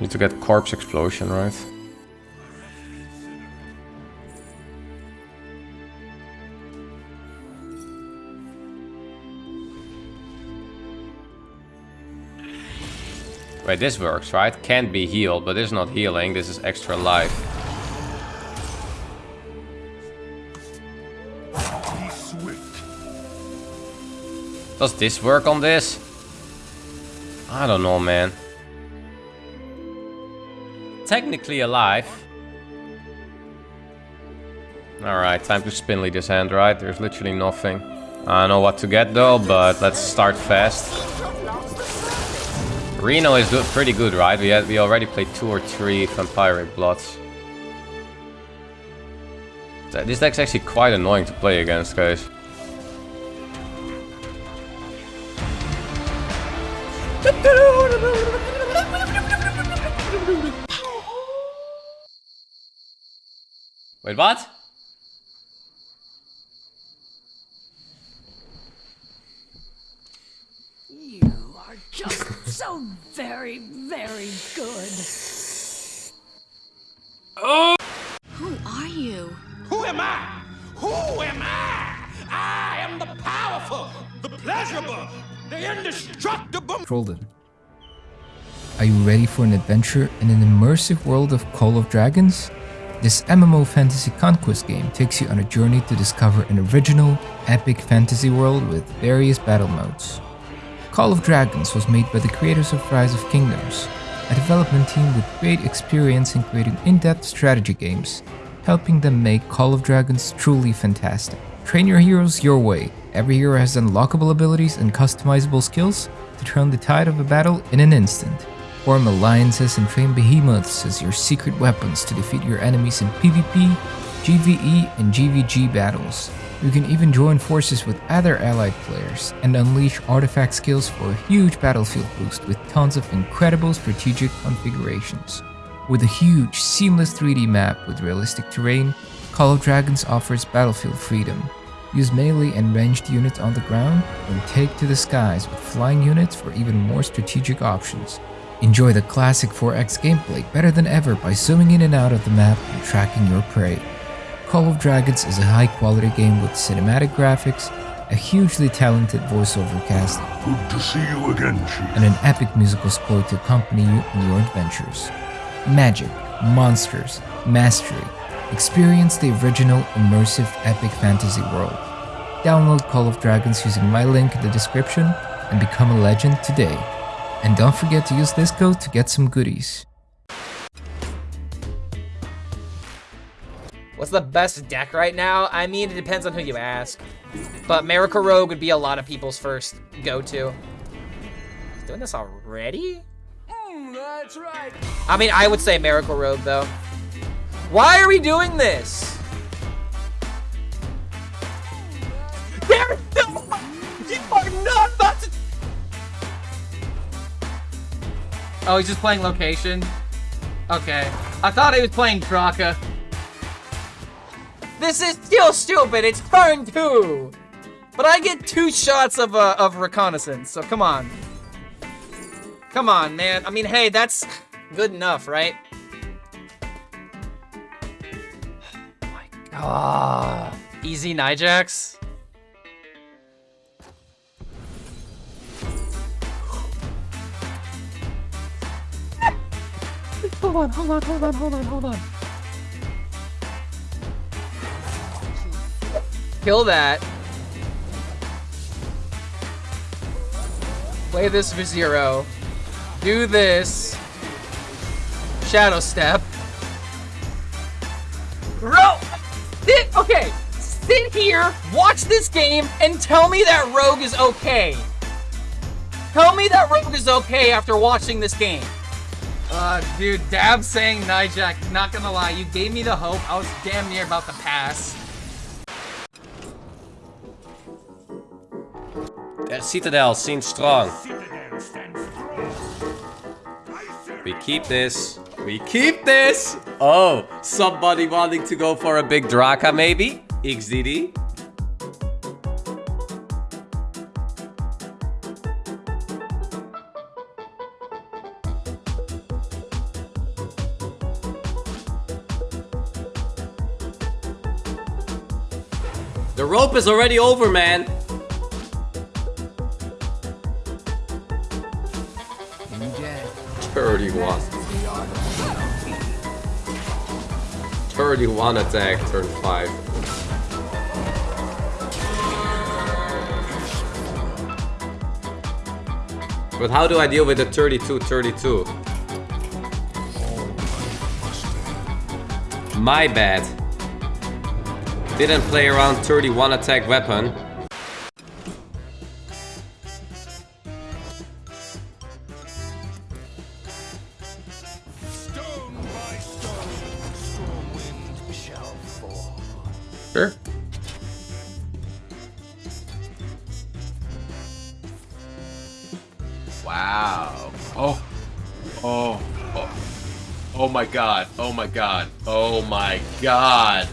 Need to get corpse explosion, right? Wait, this works, right? Can't be healed, but this is not healing. This is extra life. Does this work on this? I don't know, man. Technically alive. Alright, time to spinly this hand, right? There's literally nothing. I don't know what to get though, but let's start fast. Reno is do pretty good, right? We had we already played two or three Vampiric Bloods. This deck's actually quite annoying to play against, guys. Wait, what? You are just so very, very good. Oh! Who are you? Who am I? Who am I? I am the powerful, the pleasurable, the indestructible. Trolden. Are you ready for an adventure in an immersive world of Call of Dragons? This MMO fantasy conquest game takes you on a journey to discover an original, epic fantasy world with various battle modes. Call of Dragons was made by the creators of Rise of Kingdoms, a development team with great experience in creating in-depth strategy games, helping them make Call of Dragons truly fantastic. Train your heroes your way. Every hero has unlockable abilities and customizable skills to turn the tide of a battle in an instant. Form alliances and train behemoths as your secret weapons to defeat your enemies in PvP, GvE, and GvG battles. You can even join forces with other allied players and unleash artifact skills for a huge battlefield boost with tons of incredible strategic configurations. With a huge, seamless 3D map with realistic terrain, Call of Dragons offers battlefield freedom. Use melee and ranged units on the ground, and take to the skies with flying units for even more strategic options. Enjoy the classic 4X gameplay better than ever by zooming in and out of the map and tracking your prey. Call of Dragons is a high quality game with cinematic graphics, a hugely talented voiceover cast, Good to see you again, and an epic musical score to accompany you in your adventures. Magic, monsters, mastery. Experience the original, immersive, epic fantasy world. Download Call of Dragons using my link in the description and become a legend today. And don't forget to use this code to get some goodies. What's the best deck right now? I mean, it depends on who you ask. But Miracle Rogue would be a lot of people's first go-to. Doing this already? That's right. I mean, I would say Miracle Rogue, though. Why are we doing this? There's no... Oh, he's just playing location? Okay. I thought he was playing Draka. This is still stupid. It's turn two. But I get two shots of, uh, of reconnaissance, so come on. Come on, man. I mean, hey, that's good enough, right? my god. Easy Nijax? Hold on, hold on, hold on, hold on, hold on. Kill that. Play this for zero. Do this. Shadow step. Bro! Sit, okay. Sit here, watch this game, and tell me that Rogue is okay. Tell me that Rogue is okay after watching this game. Uh, dude, Dab saying Nijak, not gonna lie, you gave me the hope. I was damn near about to pass. Uh, Citadel seems strong. Citadel stands strong. We keep this. We keep this! Oh, somebody wanting to go for a big Draka maybe? XDD? The rope is already over, man. Thirty-one. Thirty-one attack, turn five. But how do I deal with the 32 32? My bad. Didn't play around 31 attack weapon. Sure. Wow. Oh. Oh. Oh. Oh my god. Oh my god. Oh my god.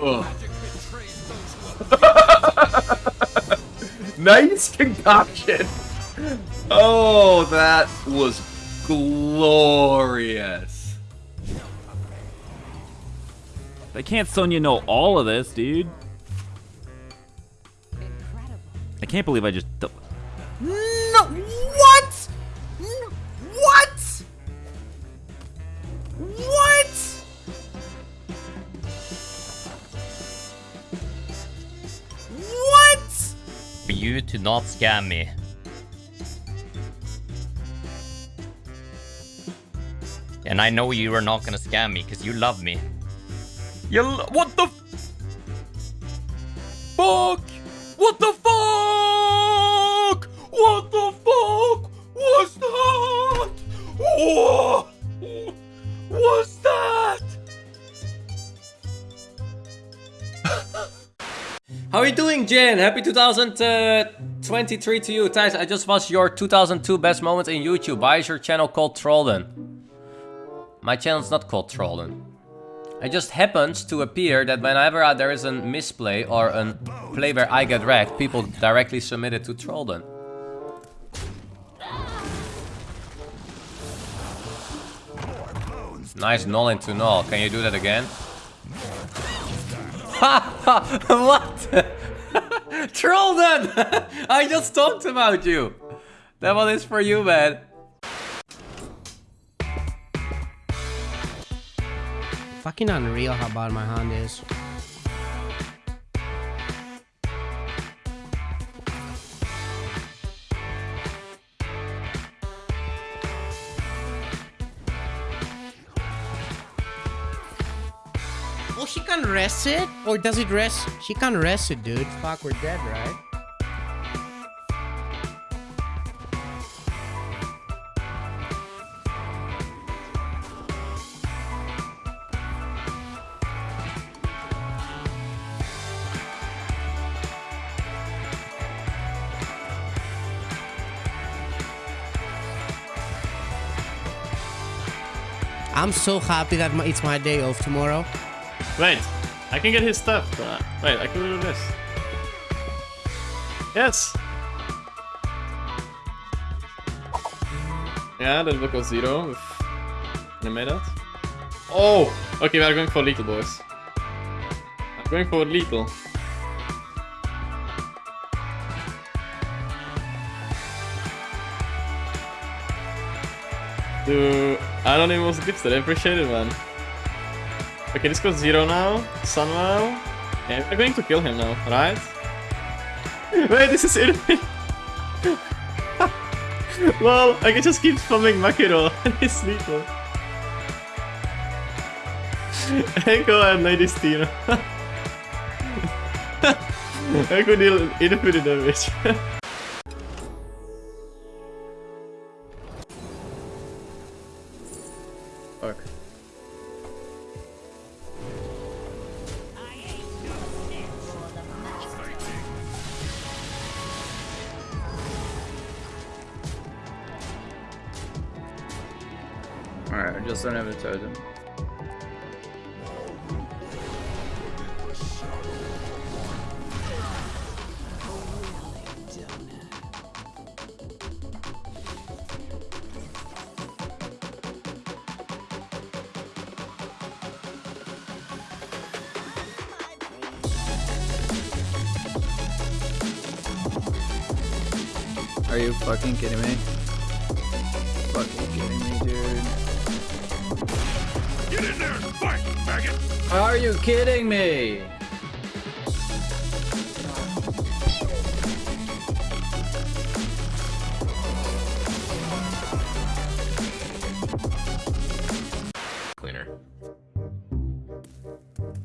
nice concoction. Oh, that was glorious. They can't Sonya know all of this, dude. I can't believe I just. You to not scam me. And I know you are not gonna scam me because you love me. You what the fuck? What the fuck? What the fuck was that? You doing, Jen? Happy 2023 to you. Thijs, I just watched your 2002 best moments in YouTube. Why is your channel called Trolden? My channel's not called Trolden. It just happens to appear that whenever there is a misplay or a play where I get wrecked, people directly submit it to Trolden. Nice null into null. Can you do that again? Ha! what? Trolden! I just talked about you. That one is for you, man. Fucking unreal how bad my hand is. Can rest it? Or does it rest? She can rest it, dude. Fuck, we're dead, right? I'm so happy that my, it's my day off tomorrow. Wait, I can get his stuff. Uh, wait, I can do this. Yes! Yeah, that look was zero with animated. Oh! Okay, we are going for lethal, boys. I'm going for lethal. Dude, I don't even was gifted. I appreciate it, man. Okay, this goes zero now. Sunwell. Okay, we're going to kill him now, right? Wait, this is enemy. Lol, I can just keep spamming Makiro and he's sleeping. Go ahead, Lady Steam. I could deal infinite damage. Amcasından evet öldüm. Are you fucking kidding me? Get in there and fight, maggot! Are you kidding me? Cleaner.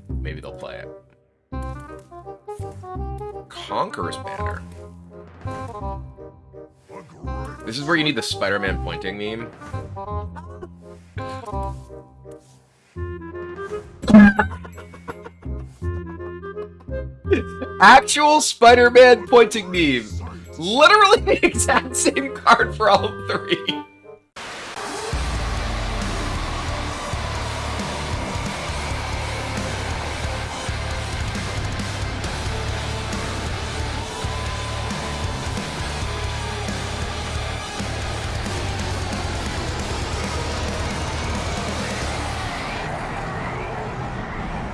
Maybe they'll play it. Conqueror's Banner. This is where you need the Spider-Man pointing meme. Actual Spider-Man pointing meme. Literally the exact same card for all three.